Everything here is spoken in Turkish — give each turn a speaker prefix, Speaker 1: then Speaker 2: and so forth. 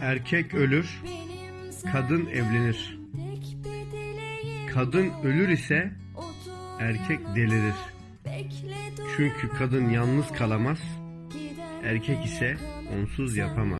Speaker 1: Erkek ölür, kadın evlenir. Kadın ölür ise erkek delirir. Çünkü kadın yalnız kalamaz, erkek ise onsuz yapamaz.